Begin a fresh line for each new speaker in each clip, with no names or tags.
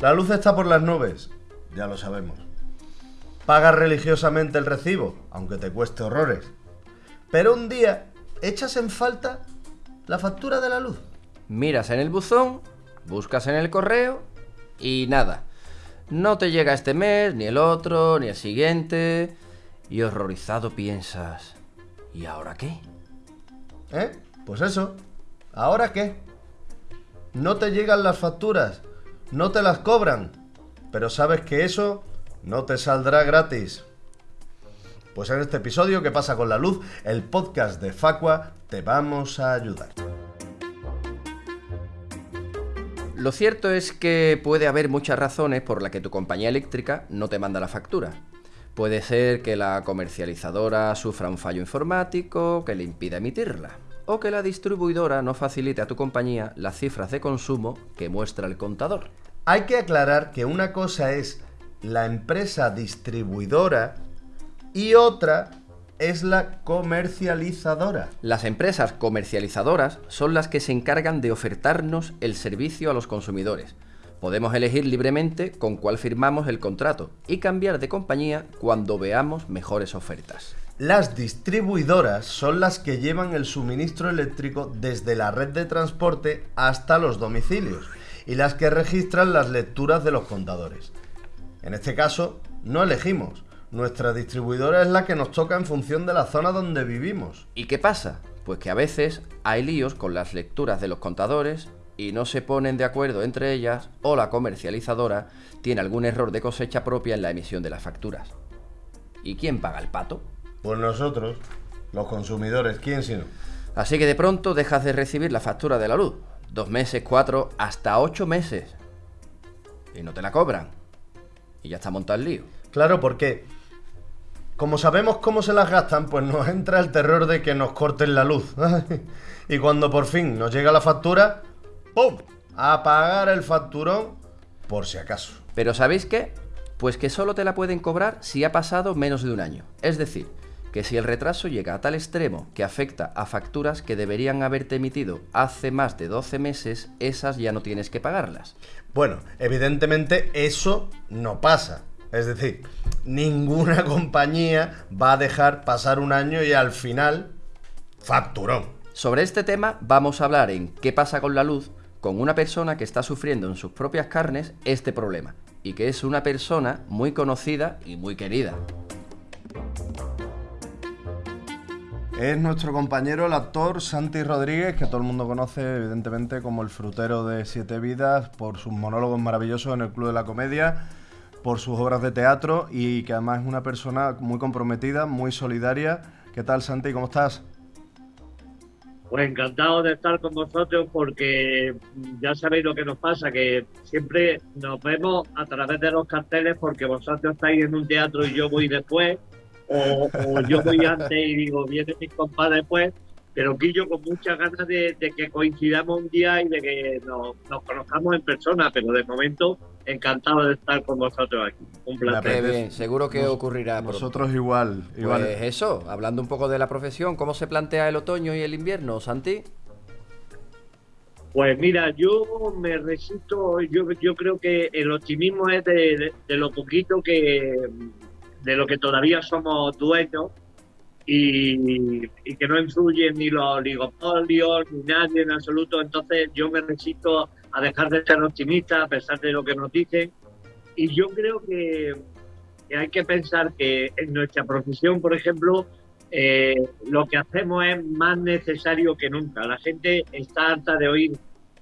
La luz está por las nubes, ya lo sabemos. Pagas religiosamente el recibo, aunque te cueste horrores. Pero un día echas en falta la factura de la luz.
Miras en el buzón, buscas en el correo y nada. No te llega este mes, ni el otro, ni el siguiente. Y horrorizado piensas, ¿y ahora qué?
¿Eh? Pues eso. ¿Ahora qué? No te llegan las facturas, no te las cobran, pero sabes que eso no te saldrá gratis. Pues en este episodio ¿Qué pasa con la luz? El podcast de Facua te vamos a ayudar.
Lo cierto es que puede haber muchas razones por las que tu compañía eléctrica no te manda la factura. Puede ser que la comercializadora sufra un fallo informático que le impida emitirla, o que la distribuidora no facilite a tu compañía las cifras de consumo que muestra el contador.
Hay que aclarar que una cosa es la empresa distribuidora y otra es la comercializadora.
Las empresas comercializadoras son las que se encargan de ofertarnos el servicio a los consumidores. Podemos elegir libremente con cuál firmamos el contrato y cambiar de compañía cuando veamos mejores ofertas.
Las distribuidoras son las que llevan el suministro eléctrico desde la red de transporte hasta los domicilios y las que registran las lecturas de los contadores. En este caso, no elegimos, nuestra distribuidora es la que nos toca en función de la zona donde vivimos.
¿Y qué pasa? Pues que a veces hay líos con las lecturas de los contadores y no se ponen de acuerdo entre ellas o la comercializadora tiene algún error de cosecha propia en la emisión de las facturas. ¿Y quién paga el pato?
Pues nosotros, los consumidores, ¿quién si no?
Así que de pronto dejas de recibir la factura de la luz. Dos meses, cuatro, hasta ocho meses. Y no te la cobran. Y ya está montado el lío.
Claro, porque como sabemos cómo se las gastan, pues nos entra el terror de que nos corten la luz. y cuando por fin nos llega la factura, ¡pum! A pagar el facturón por si acaso.
Pero ¿sabéis qué? Pues que solo te la pueden cobrar si ha pasado menos de un año. Es decir, que si el retraso llega a tal extremo que afecta a facturas que deberían haberte emitido hace más de 12 meses, esas ya no tienes que pagarlas.
Bueno, evidentemente eso no pasa. Es decir, ninguna compañía va a dejar pasar un año y al final facturón.
Sobre este tema vamos a hablar en ¿Qué pasa con la luz? con una persona que está sufriendo en sus propias carnes este problema y que es una persona muy conocida y muy querida.
Es nuestro compañero, el actor Santi Rodríguez, que todo el mundo conoce evidentemente como el frutero de Siete Vidas por sus monólogos maravillosos en el Club de la Comedia por sus obras de teatro y que además es una persona muy comprometida, muy solidaria. ¿Qué tal, Santi? ¿Cómo estás?
Pues encantado de estar con vosotros porque ya sabéis lo que nos pasa, que siempre nos vemos a través de los carteles porque vosotros estáis en un teatro y yo voy después, o, yo voy antes y digo, viene mi compadre después, pero Quillo con muchas ganas de, que coincidamos un día y de que nos, conozcamos en persona, pero de momento encantado de estar con vosotros aquí. Un placer.
Bien, seguro que ocurrirá.
Nosotros igual, igual.
Pues eso, hablando un poco de la profesión, ¿cómo se plantea el otoño y el invierno, Santi?
Pues mira, yo me resisto, yo, yo creo que el optimismo es de lo poquito que, de lo que todavía somos dueños y, que no influyen ni los oligopolios ni nadie en absoluto. Entonces yo me resisto a dejar de ser optimista a pesar de lo que nos dicen. Y yo creo que, hay que pensar que en nuestra profesión, por ejemplo, eh, lo que hacemos es más necesario que nunca. La gente está harta de oír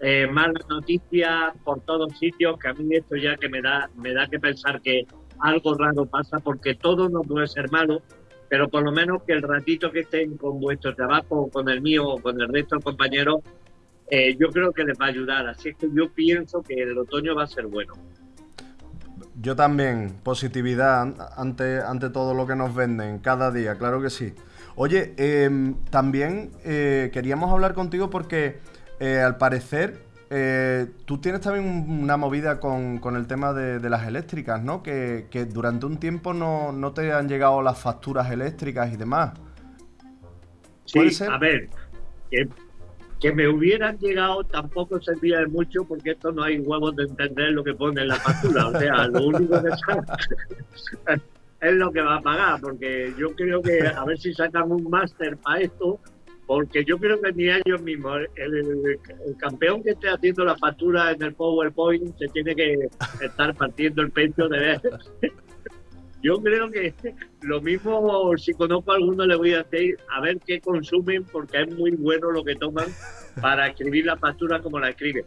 eh, malas noticias por todos sitios, que a mí esto ya que me da, me da que pensar que algo raro pasa, porque todo no puede ser malo pero por lo menos que el ratito que estén con vuestro trabajo, con el mío o con el resto de compañeros, eh, yo creo que les va a ayudar. Así es que yo pienso que el otoño va a ser bueno.
Yo también, positividad ante, ante todo lo que nos venden cada día, claro que sí. Oye, em, también eh, queríamos hablar contigo porque eh, al parecer eh, tú tienes también una movida con, el tema de, las eléctricas, ¿no? Que, durante un tiempo no, te han llegado las facturas eléctricas y demás.
Sí, a ver, que me hubieran llegado tampoco servía de mucho porque esto no hay huevos de entender lo que pone en la factura. O sea, lo único que sabe es lo que va a pagar, porque yo creo que a ver si sacan un máster para esto, porque yo creo que ni ellos mismos, el, campeón que esté haciendo la factura en el PowerPoint se tiene que estar partiendo el pecho de ver. Yo creo que lo mismo, si conozco a alguno, le voy a decir a ver qué consumen, porque es muy bueno lo que toman para escribir la factura como la escriben.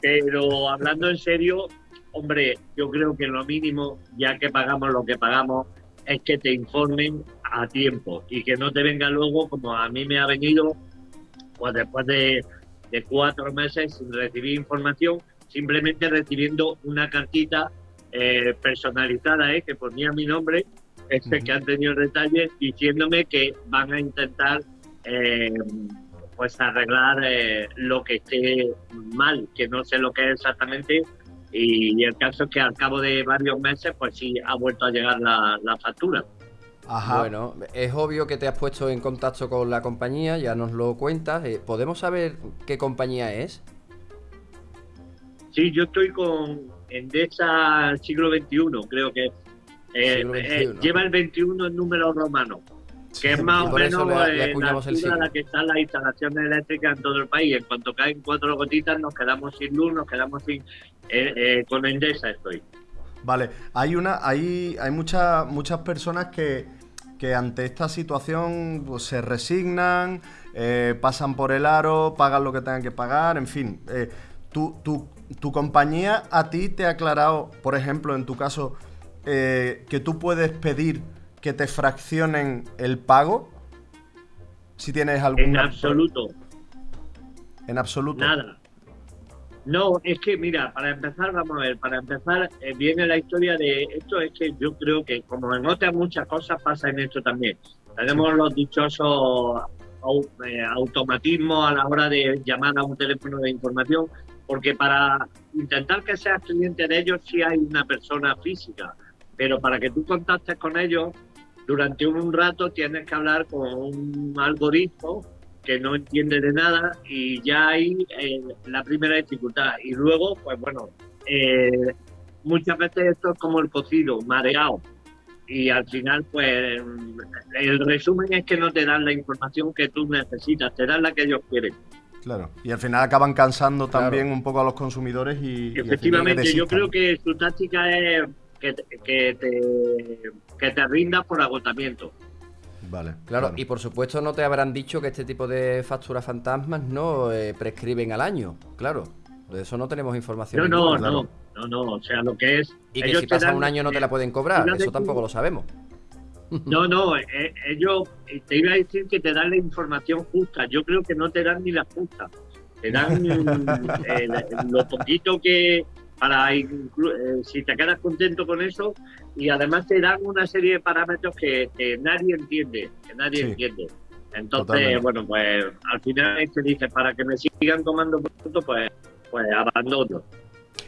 Pero hablando en serio, hombre, yo creo que lo mínimo, ya que pagamos lo que pagamos, es que te informen a tiempo y que no te venga luego, como a mí me ha venido, pues después de, cuatro meses sin recibir información, simplemente recibiendo una cartita eh, personalizada, eh, que ponía mi nombre, este que han tenido detalles, diciéndome que van a intentar eh, pues arreglar eh, lo que esté mal, que no sé lo que es exactamente, y, el caso es que al cabo de varios meses, pues sí, ha vuelto a llegar la, factura.
Ajá. Bueno, es obvio que te has puesto en contacto con la compañía, ya nos lo cuentas. Eh, ¿Podemos saber qué compañía es?
Sí, yo estoy con Endesa siglo XXI, creo que eh, eh, lleva el 21 en número romano que es más o menos la, la que están las instalaciones eléctricas en todo el país. En cuanto caen cuatro gotitas, nos quedamos sin luz, nos quedamos sin. Eh, eh, con Endesa estoy.
Vale, hay una, hay, hay muchas, muchas personas que, que ante esta situación pues, se resignan, pasan por el aro, pagan lo que tengan que pagar, en fin. tu, tu, tu compañía a ti te ha aclarado, por ejemplo, en tu caso, que tú puedes pedir que te fraccionen el pago? Si tienes algún...
En absoluto.
En absoluto.
Nada. No, es que mira, para empezar, vamos a ver, para empezar, eh, viene la historia de esto, es que yo creo que como en otras muchas cosas pasa en esto también. Tenemos los dichosos eh, automatismos a la hora de llamar a un teléfono de información, porque para intentar que seas cliente de ellos sí hay una persona física, pero para que tú contactes con ellos durante un rato tienes que hablar con un algoritmo que no entiende de nada y ya hay eh, la primera dificultad. Y luego, pues bueno, eh, muchas veces esto es como el cocido, mareado. Y al final, pues el resumen es que no te dan la información que tú necesitas, te dan la que ellos quieren.
Claro, y al final acaban cansando también un poco a los consumidores y...
Efectivamente, yo creo que su táctica es que, que, te, que te rindas por agotamiento.
Vale. Claro, y por supuesto no te habrán dicho que este tipo de facturas fantasmas no eh, prescriben al año, claro. De eso no tenemos información.
No, no, no, no, no, o sea, lo que es...
Y que si pasa un año no te la pueden cobrar, eso tampoco lo sabemos.
No, no, eh, ellos te iba a decir que te dan la información justa, yo creo que no te dan ni la justa, te dan eh, lo poquito que, para eh, si te quedas contento con eso y además te dan una serie de parámetros que, nadie entiende, que nadie entiende. Entonces, bueno, pues al final te dice, para que me sigan tomando puntos, pues, pues abandono.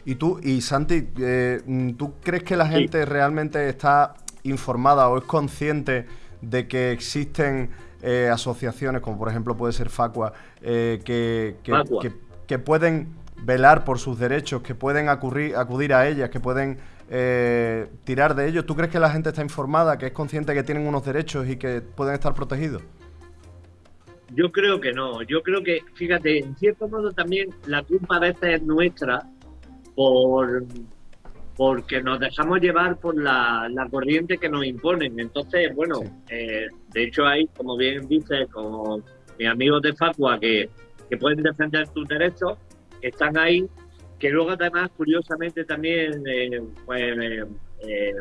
Y tú, y Santi, eh, ¿tú crees que la gente realmente está informada o es consciente de que existen eh, asociaciones, como por ejemplo puede ser Facua, que, que, que pueden velar por sus derechos, que pueden acudir, acudir a ellas, que pueden eh, tirar de ellos. ¿Tú crees que la gente está informada, que es consciente que tienen unos derechos y que pueden estar protegidos?
Yo creo que no. Yo creo que, fíjate, en cierto modo también la culpa a veces es nuestra por porque nos dejamos llevar por la, corriente que nos imponen. Entonces, bueno, eh, de hecho hay, como bien dice, como mis amigos de Facua, que, que pueden defender tus derechos, están ahí, que luego además curiosamente también eh, pues, eh, eh,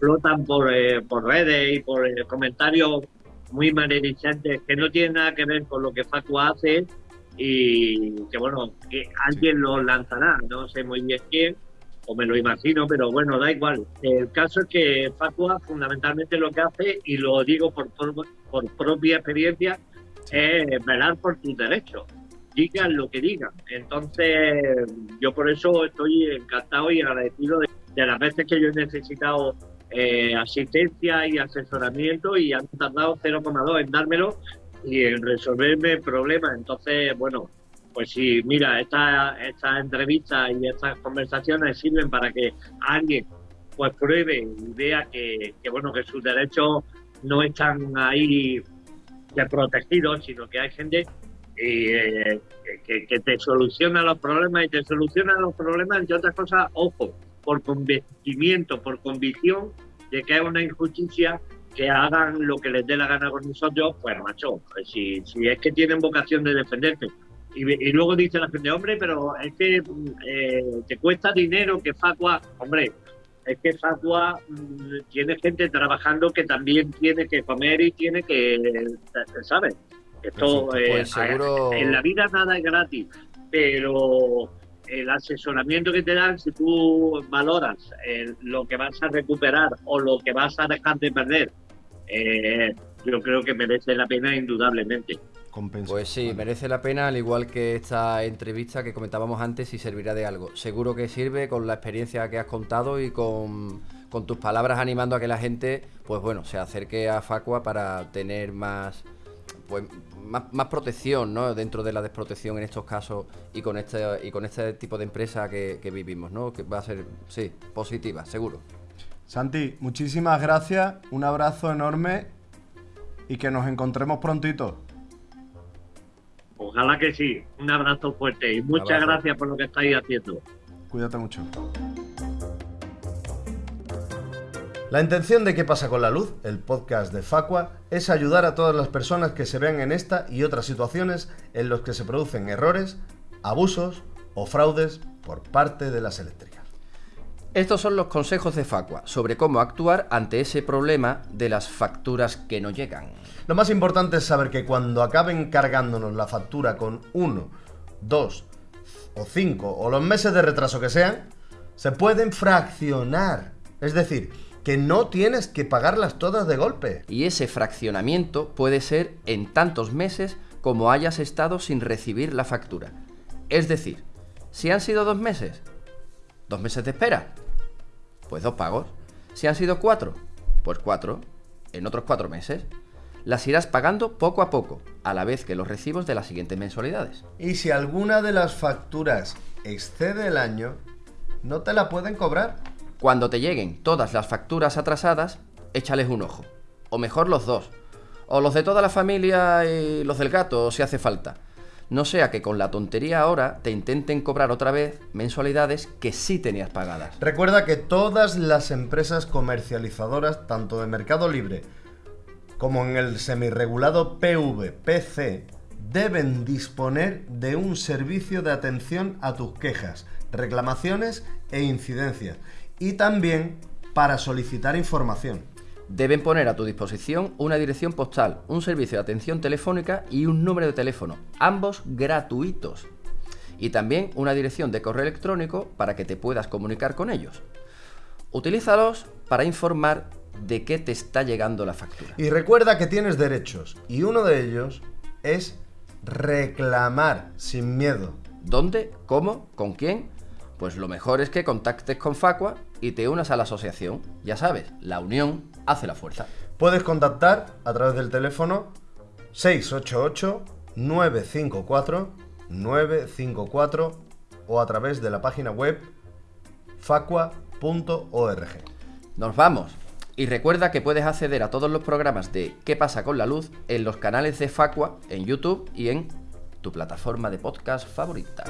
flotan por, por redes y por comentarios muy maledicentes que no tienen nada que ver con lo que Facua hace y que bueno, que alguien lo lanzará, no sé muy bien quién, o me lo imagino, pero bueno, da igual. El caso es que Facua fundamentalmente lo que hace, y lo digo por, por propia experiencia, es velar por tus derechos digan lo que digan. Entonces, yo por eso estoy encantado y agradecido de, las veces que yo he necesitado eh, asistencia y asesoramiento y han tardado 0,2 en dármelo y en resolverme el problema. Entonces, bueno, pues sí, mira, estas esta entrevistas y estas conversaciones sirven para que alguien pues pruebe y vea que, bueno que sus derechos no están ahí protegidos, sino que hay gente eh, que, te soluciona los problemas y te soluciona los problemas y otras cosas, ojo, por convencimiento, por convicción de que hay una injusticia que hagan lo que les dé la gana con nosotros, pues macho, pues si, si es que tienen vocación de defenderte. Y, luego dice la gente, hombre, pero es que eh, te cuesta dinero que Facua, hombre, es que Facua mm, tiene gente trabajando que también tiene que comer y tiene que, ¿sabes? Esto, eh, pues en la vida nada es gratis, pero el asesoramiento que te dan, si tú valoras eh, lo que vas a recuperar o lo que vas a dejar de perder, eh, yo creo que merece la pena indudablemente.
Pues sí, merece la pena, al igual que esta entrevista que comentábamos antes, y servirá de algo. Seguro que sirve con la experiencia que has contado y con, con tus palabras animando a que la gente, pues bueno, se acerque a Facua para tener más, pues, más, protección ¿no? dentro de la desprotección en estos casos y con este, y con este tipo de empresa que, que vivimos, ¿no? que va a ser, sí, positiva, seguro.
Santi, muchísimas gracias, un abrazo enorme y que nos encontremos prontito.
Ojalá que sí. Un abrazo fuerte y muchas gracias por lo que estáis haciendo.
Cuídate mucho. La intención de ¿Qué pasa con la luz? El podcast de Facua es ayudar a todas las personas que se vean en esta y otras situaciones en las que se producen errores, abusos o fraudes por parte de las eléctricas.
Estos son los consejos de Facua sobre cómo actuar ante ese problema de las facturas que no llegan.
Lo más importante es saber que cuando acaben cargándonos la factura con uno, dos o cinco o los meses de retraso que sean, se pueden fraccionar. Es decir, que no tienes que pagarlas todas de golpe.
Y ese fraccionamiento puede ser en tantos meses como hayas estado sin recibir la factura. Es decir, si han sido dos meses, dos meses de espera, pues dos pagos. Si han sido cuatro, pues cuatro, en otros cuatro meses. Las irás pagando poco a poco, a la vez que los recibos de las siguientes mensualidades.
Y si alguna de las facturas excede el año, no te la pueden cobrar.
Cuando te lleguen todas las facturas atrasadas, échales un ojo. O mejor los dos. O los de toda la familia y los del gato, si hace falta no sea que con la tontería ahora te intenten cobrar otra vez mensualidades que sí tenías pagadas.
Recuerda que todas las empresas comercializadoras, tanto de Mercado Libre como en el semirregulado PVPC, deben disponer de un servicio de atención a tus quejas, reclamaciones e incidencias, y también para solicitar información
deben poner a tu disposición una dirección postal, un servicio de atención telefónica y un número de teléfono, ambos gratuitos. Y también una dirección de correo electrónico para que te puedas comunicar con ellos. Utilízalos para informar de qué te está llegando la factura.
Y recuerda que tienes derechos y uno de ellos es reclamar sin miedo.
¿Dónde? ¿Cómo? ¿Con quién? Pues lo mejor es que contactes con Facua y te unas a la asociación. Ya sabes, la unión hace la fuerza.
Puedes contactar a través del teléfono 688-954-954 o a través de la página web facua.org.
Nos vamos. Y recuerda que puedes acceder a todos los programas de ¿Qué pasa con la luz? en los canales de Facua, en YouTube y en tu plataforma de podcast favorita.